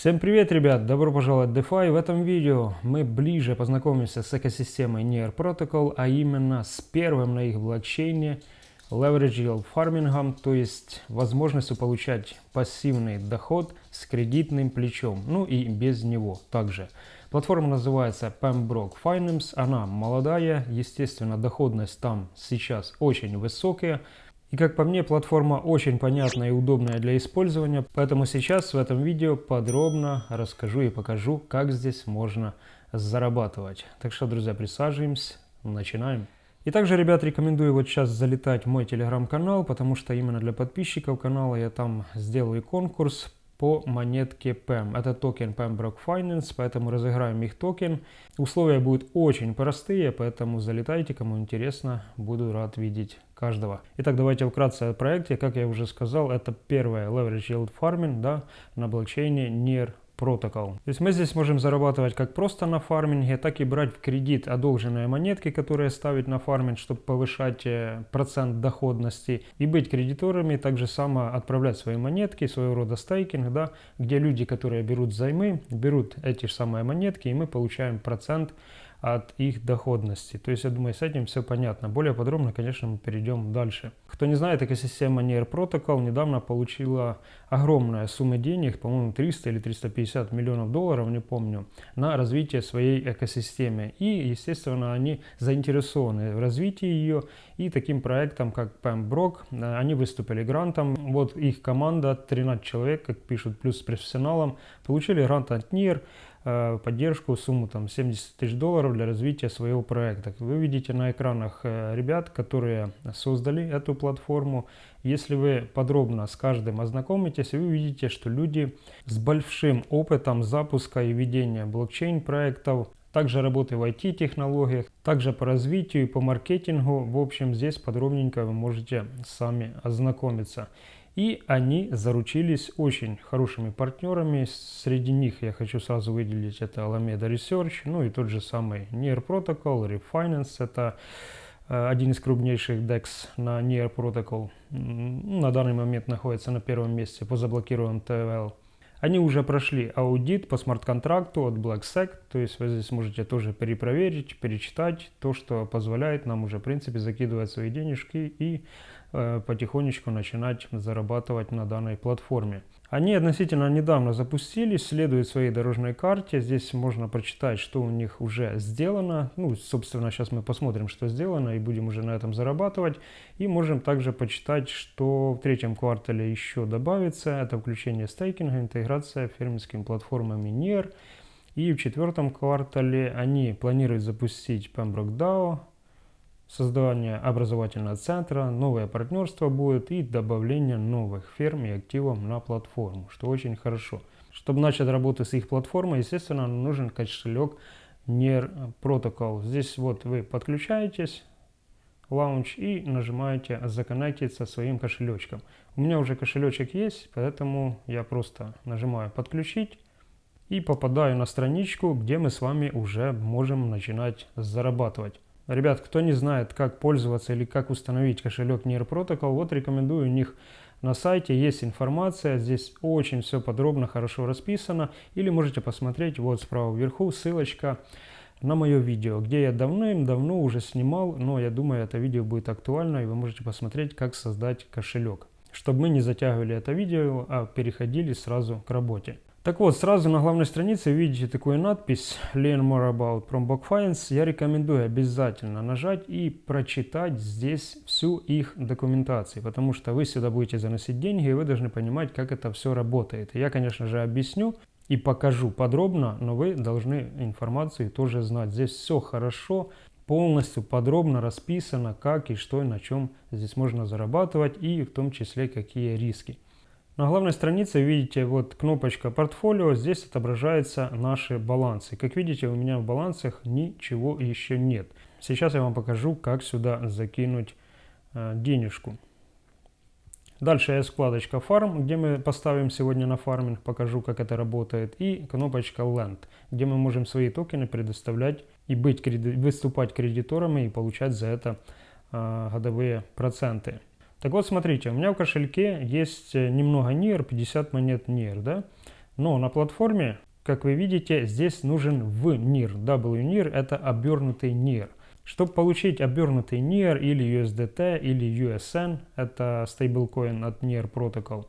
Всем привет, ребят! Добро пожаловать в DeFi. В этом видео мы ближе познакомимся с экосистемой Near Protocol, а именно с первым на их блокчейне Leverage Yield Farming, то есть возможностью получать пассивный доход с кредитным плечом, ну и без него также. Платформа называется Pembroke Finance, она молодая, естественно доходность там сейчас очень высокая, и как по мне, платформа очень понятная и удобная для использования, поэтому сейчас в этом видео подробно расскажу и покажу, как здесь можно зарабатывать. Так что, друзья, присаживаемся, начинаем. И также, ребят, рекомендую вот сейчас залетать в мой телеграм-канал, потому что именно для подписчиков канала я там сделаю конкурс по монетке PEM. Это токен PembRock Finance, поэтому разыграем их токен. Условия будут очень простые, поэтому залетайте, кому интересно, буду рад видеть каждого. Итак, давайте вкратце о проекте. Как я уже сказал, это первое Leverage Yield Farming да, на блокчейне NEAR Protocol. То есть мы здесь можем зарабатывать как просто на фарминге, так и брать в кредит одолженные монетки, которые ставить на фарминг, чтобы повышать э, процент доходности. И быть кредиторами, также само отправлять свои монетки, своего рода стейкинг, да, где люди, которые берут займы, берут эти же самые монетки, и мы получаем процент от их доходности. То есть, я думаю, с этим все понятно. Более подробно, конечно, мы перейдем дальше. Кто не знает, экосистема Near Protocol недавно получила огромная сумма денег, по-моему, 300 или 350 миллионов долларов, не помню, на развитие своей экосистемы. И, естественно, они заинтересованы в развитии ее. И таким проектом, как Pembroke, они выступили грантом. Вот их команда, 13 человек, как пишут, плюс профессионалам, получили грант от Near. Э, поддержку, сумму там 70 тысяч долларов для развития своего проекта. Вы видите на экранах э, ребят, которые создали эту платформу. Если вы подробно с каждым ознакомитесь, вы увидите, что люди с большим опытом запуска и ведения блокчейн проектов, также работы в IT-технологиях, также по развитию и по маркетингу. В общем, здесь подробненько вы можете сами ознакомиться. И они заручились очень хорошими партнерами. Среди них я хочу сразу выделить это Alameda Research, ну и тот же самый Near Protocol, Refinance. Это э, один из крупнейших DEX на Near Protocol. На данный момент находится на первом месте по заблокированным TVL. Они уже прошли аудит по смарт-контракту от BlackSec, то есть вы здесь можете тоже перепроверить, перечитать то, что позволяет нам уже в принципе закидывать свои денежки и э, потихонечку начинать зарабатывать на данной платформе. Они относительно недавно запустились, следуют своей дорожной карте. Здесь можно прочитать, что у них уже сделано. Ну, собственно, сейчас мы посмотрим, что сделано, и будем уже на этом зарабатывать. И можем также почитать, что в третьем квартале еще добавится. Это включение стейкинга, интеграция фермерскими платформами NIR. И в четвертом квартале они планируют запустить Pembroke DAO, создание образовательного центра, новое партнерство будет и добавление новых ферм и активов на платформу, что очень хорошо. Чтобы начать работу с их платформой, естественно, нужен кошелек NER Protocol. Здесь вот вы подключаетесь, лаунч и нажимаете законнектиться своим кошелечком. У меня уже кошелечек есть, поэтому я просто нажимаю подключить и попадаю на страничку, где мы с вами уже можем начинать зарабатывать. Ребят, кто не знает, как пользоваться или как установить кошелек Near Protocol, вот рекомендую у них на сайте есть информация, здесь очень все подробно, хорошо расписано. Или можете посмотреть вот справа вверху ссылочка на мое видео, где я давным-давно уже снимал, но я думаю, это видео будет актуально, и вы можете посмотреть, как создать кошелек. Чтобы мы не затягивали это видео, а переходили сразу к работе. Так вот, сразу на главной странице видите такую надпись Learn more about Prombook Finance. Я рекомендую обязательно нажать и прочитать здесь всю их документацию, потому что вы сюда будете заносить деньги, и вы должны понимать, как это все работает. Я, конечно же, объясню и покажу подробно, но вы должны информацию тоже знать. Здесь все хорошо, полностью подробно расписано, как и что и на чем здесь можно зарабатывать, и в том числе какие риски. На главной странице видите вот кнопочка портфолио, здесь отображаются наши балансы. Как видите, у меня в балансах ничего еще нет. Сейчас я вам покажу, как сюда закинуть э, денежку. Дальше есть вкладочка Farm, где мы поставим сегодня на фарминг, покажу, как это работает. И кнопочка Land, где мы можем свои токены предоставлять и быть, выступать кредиторами и получать за это э, годовые проценты. Так вот, смотрите, у меня в кошельке есть э, немного NIR, 50 монет NIR, да? Но на платформе, как вы видите, здесь нужен в NIR. WNIR это обернутый NIR. Чтобы получить обернутый NIR или USDT или USN, это стейблкоин от NIR Protocol,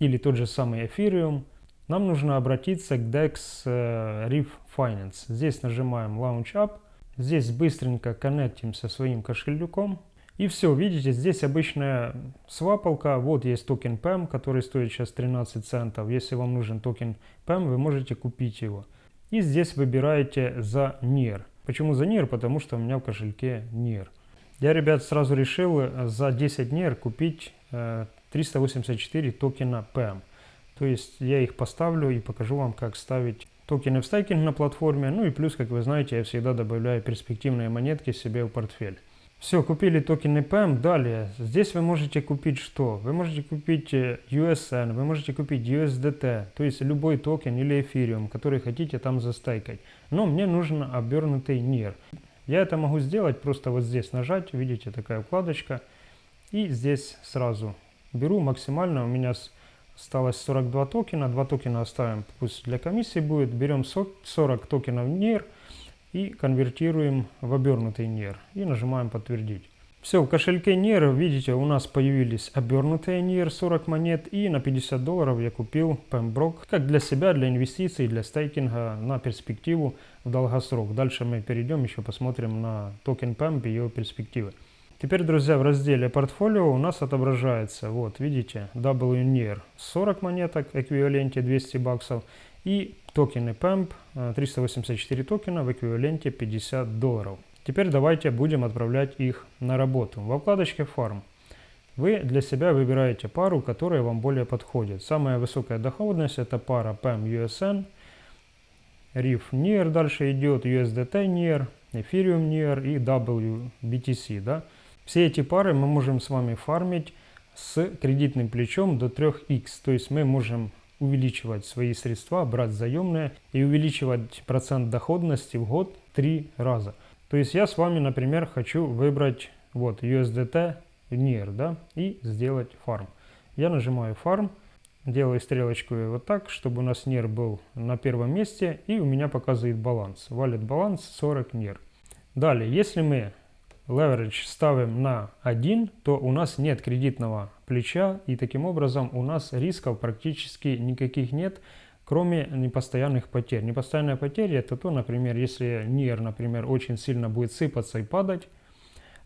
или тот же самый Ethereum, нам нужно обратиться к DEX э, Ref Finance. Здесь нажимаем Launch App, здесь быстренько коннектимся своим кошельком, и все, видите, здесь обычная свапалка. Вот есть токен PEM, который стоит сейчас 13 центов. Если вам нужен токен PEM, вы можете купить его. И здесь выбираете за NEAR. Почему за NEAR? Потому что у меня в кошельке NEAR. Я, ребят, сразу решил э, за 10 NEAR купить 384 э, токена PEM. То есть я их поставлю и покажу вам, как ставить токены в стейкинг на платформе. Ну и плюс, как вы знаете, я всегда добавляю перспективные монетки себе в портфель. Все, купили токены PEM. Далее, здесь вы можете купить что? Вы можете купить э, USN, вы можете купить USDT, то есть любой токен или эфириум, который хотите там застайкать. Но мне нужен обернутый NEAR. Я это могу сделать, просто вот здесь нажать, видите, такая вкладочка. И здесь сразу беру максимально, у меня осталось 42 токена, 2 токена оставим, пусть для комиссии будет. Берем 40 токенов NIR и конвертируем в обернутый NIR и нажимаем подтвердить. Все, в кошельке NIR, видите, у нас появились обернутые NIR 40 монет и на 50 долларов я купил Pembroke как для себя, для инвестиций, для стейкинга на перспективу в долгосрок. Дальше мы перейдем, еще посмотрим на токен PEMP и его перспективы. Теперь, друзья, в разделе портфолио у нас отображается, вот, видите, WNIR 40 монеток, эквиваленте 200 баксов и токены PEMP, 384 э, токена в эквиваленте 50 долларов. Теперь давайте будем отправлять их на работу. Во вкладочке Farm вы для себя выбираете пару, которая вам более подходит. Самая высокая доходность это пара PEM USN, RIF NIR дальше идет, USDT NIR, Ethereum NIR и WBTC. Да? Все эти пары мы можем с вами фармить с кредитным плечом до 3x. То есть мы можем увеличивать свои средства, брать заемные и увеличивать процент доходности в год три раза. То есть я с вами, например, хочу выбрать вот USDT NIR, да, и сделать фарм. Я нажимаю фарм, делаю стрелочку вот так, чтобы у нас NIR был на первом месте, и у меня показывает баланс. Валит баланс 40 NIR. Далее, если мы leverage ставим на 1, то у нас нет кредитного плеча и таким образом у нас рисков практически никаких нет, кроме непостоянных потерь. Непостоянные потери это то, например, если NIR, например, очень сильно будет сыпаться и падать,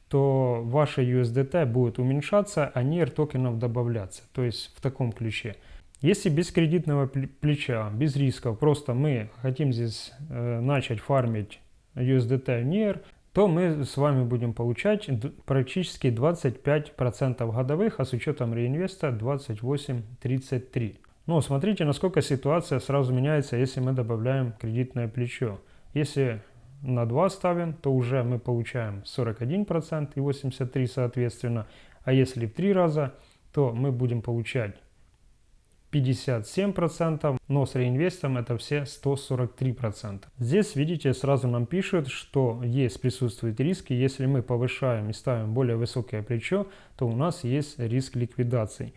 то ваша USDT будет уменьшаться, а NIR токенов добавляться. То есть в таком ключе. Если без кредитного плеча, без рисков, просто мы хотим здесь э, начать фармить USDT NIR, то мы с вами будем получать практически 25% годовых, а с учетом реинвеста 28-33. Но смотрите, насколько ситуация сразу меняется, если мы добавляем кредитное плечо. Если на 2 ставим, то уже мы получаем 41% и 83% соответственно. А если в 3 раза, то мы будем получать 57%, но с реинвестом это все 143%. Здесь, видите, сразу нам пишут, что есть, присутствуют риски. Если мы повышаем и ставим более высокое плечо, то у нас есть риск ликвидации.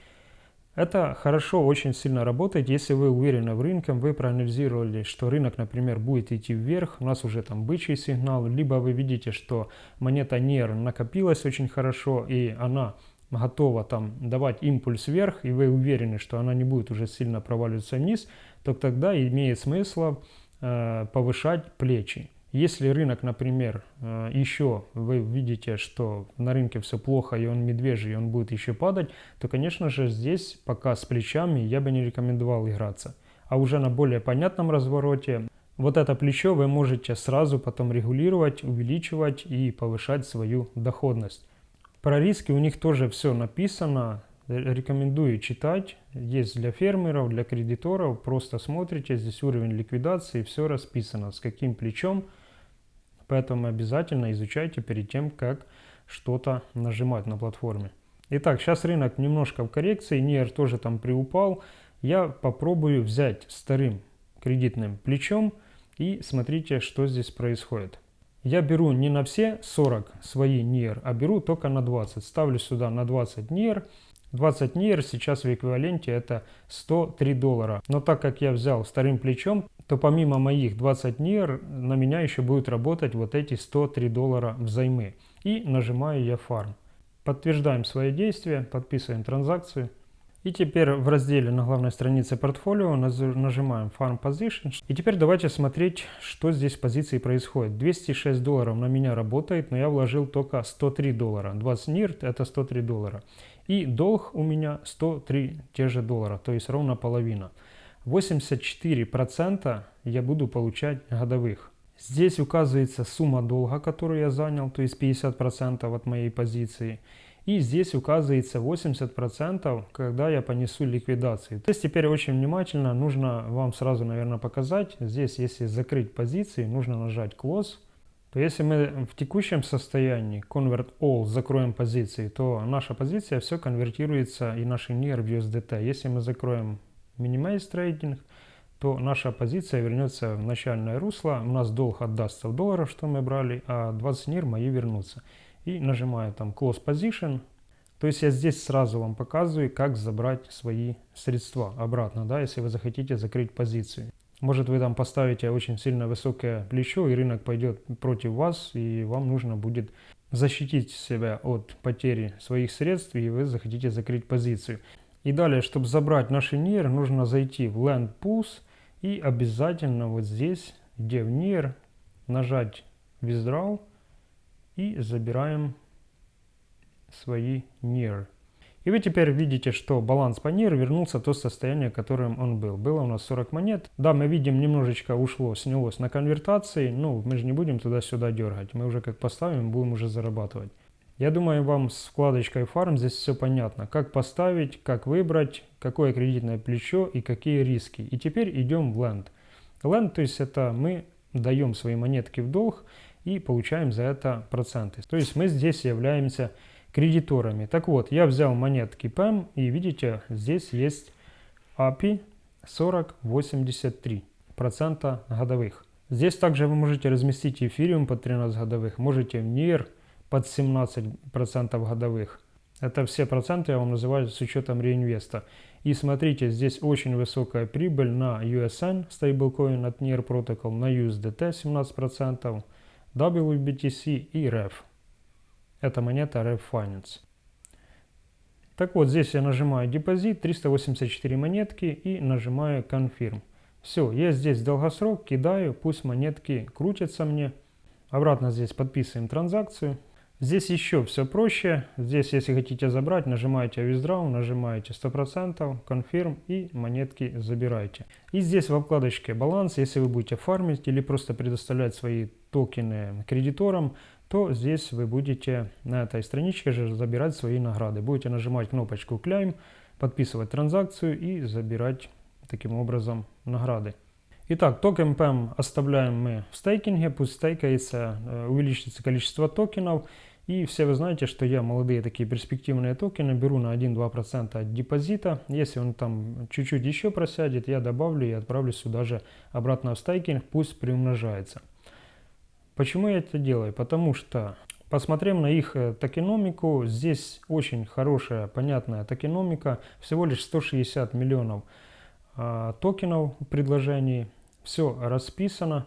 Это хорошо, очень сильно работает, если вы уверены в рынке, вы проанализировали, что рынок, например, будет идти вверх, у нас уже там бычий сигнал, либо вы видите, что монета NER накопилась очень хорошо и она готова там давать импульс вверх, и вы уверены, что она не будет уже сильно проваливаться вниз, то тогда имеет смысл э, повышать плечи. Если рынок, например, э, еще вы видите, что на рынке все плохо, и он медвежий, и он будет еще падать, то, конечно же, здесь пока с плечами я бы не рекомендовал играться. А уже на более понятном развороте вот это плечо вы можете сразу потом регулировать, увеличивать и повышать свою доходность. Про риски у них тоже все написано. Рекомендую читать. Есть для фермеров, для кредиторов. Просто смотрите, здесь уровень ликвидации, все расписано, с каким плечом. Поэтому обязательно изучайте перед тем, как что-то нажимать на платформе. Итак, сейчас рынок немножко в коррекции, НИР тоже там приупал. Я попробую взять старым кредитным плечом и смотрите, что здесь происходит. Я беру не на все 40 свои NIR, а беру только на 20. Ставлю сюда на 20 NIR. 20 НИР сейчас в эквиваленте это 103 доллара. Но так как я взял вторым плечом, то помимо моих 20 НИР на меня еще будут работать вот эти 103 доллара взаймы. И нажимаю я фарм. Подтверждаем свои действия, подписываем транзакцию. И теперь в разделе на главной странице портфолио нажимаем Farm Position. И теперь давайте смотреть, что здесь в позиции происходит. 206 долларов на меня работает, но я вложил только 103 доллара. 20 нирт это 103 доллара. И долг у меня 103 те же доллара, то есть ровно половина. 84% я буду получать годовых. Здесь указывается сумма долга, которую я занял, то есть 50% от моей позиции. И здесь указывается 80%, когда я понесу ликвидацию. То есть теперь очень внимательно нужно вам сразу, наверное, показать. Здесь, если закрыть позиции, нужно нажать Close. То если мы в текущем состоянии Convert All закроем позиции, то наша позиция все конвертируется и наш NIR в USDT. Если мы закроем Minimize Trading, то наша позиция вернется в начальное русло. У нас долг отдастся в долларах, что мы брали, а 20 NIR мои вернутся и нажимаю там Close Position. То есть я здесь сразу вам показываю, как забрать свои средства обратно, да, если вы захотите закрыть позицию. Может вы там поставите очень сильно высокое плечо и рынок пойдет против вас и вам нужно будет защитить себя от потери своих средств и вы захотите закрыть позицию. И далее, чтобы забрать наши NIR, нужно зайти в Land Pools и обязательно вот здесь, где в NIR, нажать Withdraw и забираем свои NIR. И вы теперь видите, что баланс по NIR вернулся в то состояние, которым он был. Было у нас 40 монет. Да, мы видим, немножечко ушло, снялось на конвертации. Ну, мы же не будем туда-сюда дергать. Мы уже как поставим, будем уже зарабатывать. Я думаю, вам с вкладочкой Farm здесь все понятно. Как поставить, как выбрать, какое кредитное плечо и какие риски. И теперь идем в Land. Land, то есть это мы даем свои монетки в долг и получаем за это проценты. То есть мы здесь являемся кредиторами. Так вот, я взял монетки PEM и видите, здесь есть API 4083 процента годовых. Здесь также вы можете разместить эфириум под 13 годовых, можете NIR под 17 процентов годовых. Это все проценты я вам называю с учетом реинвеста. И смотрите, здесь очень высокая прибыль на USN, стейблкоин от NIR Protocol, на USDT 17%, WBTC и REF. Это монета REF Finance. Так вот, здесь я нажимаю депозит, 384 монетки и нажимаю Confirm. Все, я здесь долгосрок кидаю, пусть монетки крутятся мне. Обратно здесь подписываем транзакцию. Здесь еще все проще. Здесь, если хотите забрать, нажимаете Withdraw, нажимаете 100%, Confirm и монетки забираете. И здесь в вкладочке баланс, если вы будете фармить или просто предоставлять свои токены кредиторам, то здесь вы будете на этой страничке же забирать свои награды. Будете нажимать кнопочку Claim, подписывать транзакцию и забирать таким образом награды. Итак, токен PEM оставляем мы в стейкинге, пусть стейкается, э, увеличится количество токенов. И все вы знаете, что я молодые такие перспективные токены беру на 1-2% от депозита. Если он там чуть-чуть еще просядет, я добавлю и отправлю сюда же обратно в стейкинг, пусть приумножается. Почему я это делаю? Потому что, посмотрев на их э, токеномику, здесь очень хорошая, понятная токеномика, всего лишь 160 миллионов э, токенов в предложении все расписано.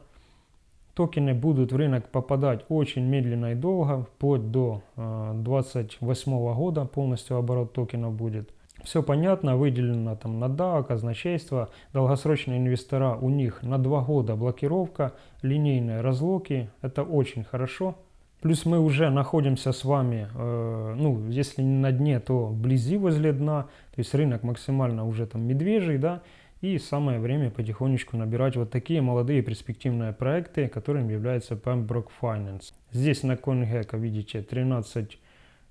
Токены будут в рынок попадать очень медленно и долго, вплоть до 2028 э, года полностью оборот токенов будет. Все понятно, выделено там на DAO, казначейство, долгосрочные инвестора, у них на 2 года блокировка, линейные разлоки, это очень хорошо. Плюс мы уже находимся с вами, э, ну, если не на дне, то вблизи возле дна, то есть рынок максимально уже там медвежий, да, и самое время потихонечку набирать вот такие молодые перспективные проекты, которым является Pembroke Finance. Здесь на CoinGecko видите 13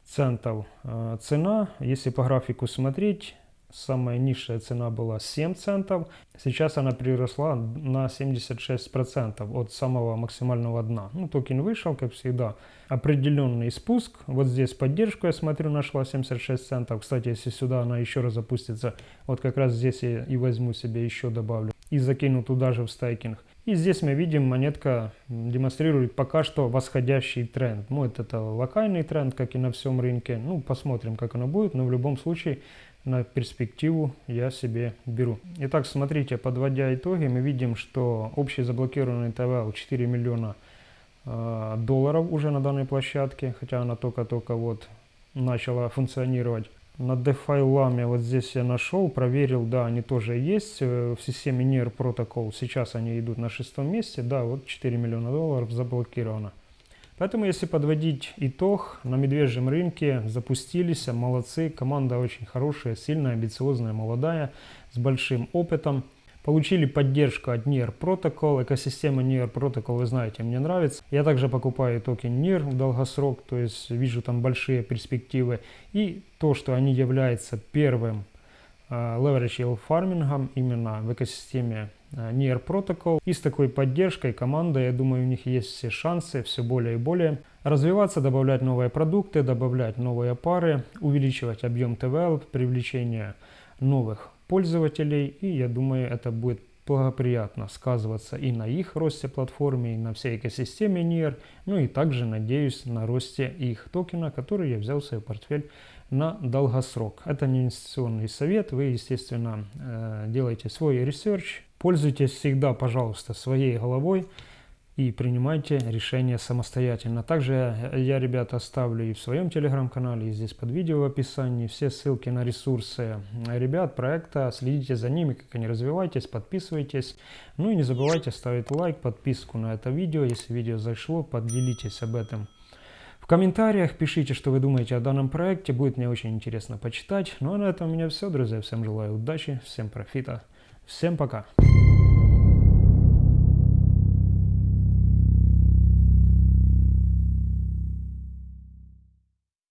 центов э, цена. Если по графику смотреть, самая низшая цена была 7 центов, сейчас она приросла на 76% от самого максимального дна. Ну, токен вышел, как всегда, определенный спуск. Вот здесь поддержку, я смотрю, нашла 76 центов. Кстати, если сюда она еще раз запустится, вот как раз здесь я и возьму себе еще добавлю и закину туда же в стейкинг. И здесь мы видим, монетка демонстрирует пока что восходящий тренд. Ну, это, локальный тренд, как и на всем рынке. Ну, посмотрим, как оно будет, но в любом случае на перспективу я себе беру. Итак, смотрите, подводя итоги, мы видим, что общий заблокированный ТВЛ 4 миллиона э, долларов уже на данной площадке, хотя она только-только вот начала функционировать. На DeFi Lame вот здесь я нашел, проверил, да, они тоже есть э, в системе NIR Protocol. Сейчас они идут на шестом месте, да, вот 4 миллиона долларов заблокировано. Поэтому, если подводить итог, на медвежьем рынке запустились, молодцы, команда очень хорошая, сильная, амбициозная, молодая, с большим опытом. Получили поддержку от NIR Protocol. Экосистема NIR Protocol, вы знаете, мне нравится. Я также покупаю токен NIR в долгосрок, то есть вижу там большие перспективы. И то, что они являются первым uh, leverage yield фармингом именно в экосистеме uh, NIR Protocol. И с такой поддержкой команда, я думаю, у них есть все шансы все более и более развиваться, добавлять новые продукты, добавлять новые пары, увеличивать объем TVL, привлечение новых пользователей, и я думаю, это будет благоприятно сказываться и на их росте платформы, и на всей экосистеме NIR, ну и также, надеюсь, на росте их токена, который я взял в свой портфель на долгосрок. Это не инвестиционный совет, вы, естественно, э, делаете свой research, пользуйтесь всегда, пожалуйста, своей головой, и принимайте решения самостоятельно. Также я, ребята, оставлю и в своем телеграм-канале, и здесь под видео в описании все ссылки на ресурсы ребят проекта. Следите за ними, как они развиваются, подписывайтесь. Ну и не забывайте ставить лайк, подписку на это видео. Если видео зашло, поделитесь об этом в комментариях пишите, что вы думаете о данном проекте, будет мне очень интересно почитать. Ну а на этом у меня все, друзья. Всем желаю удачи, всем профита, всем пока.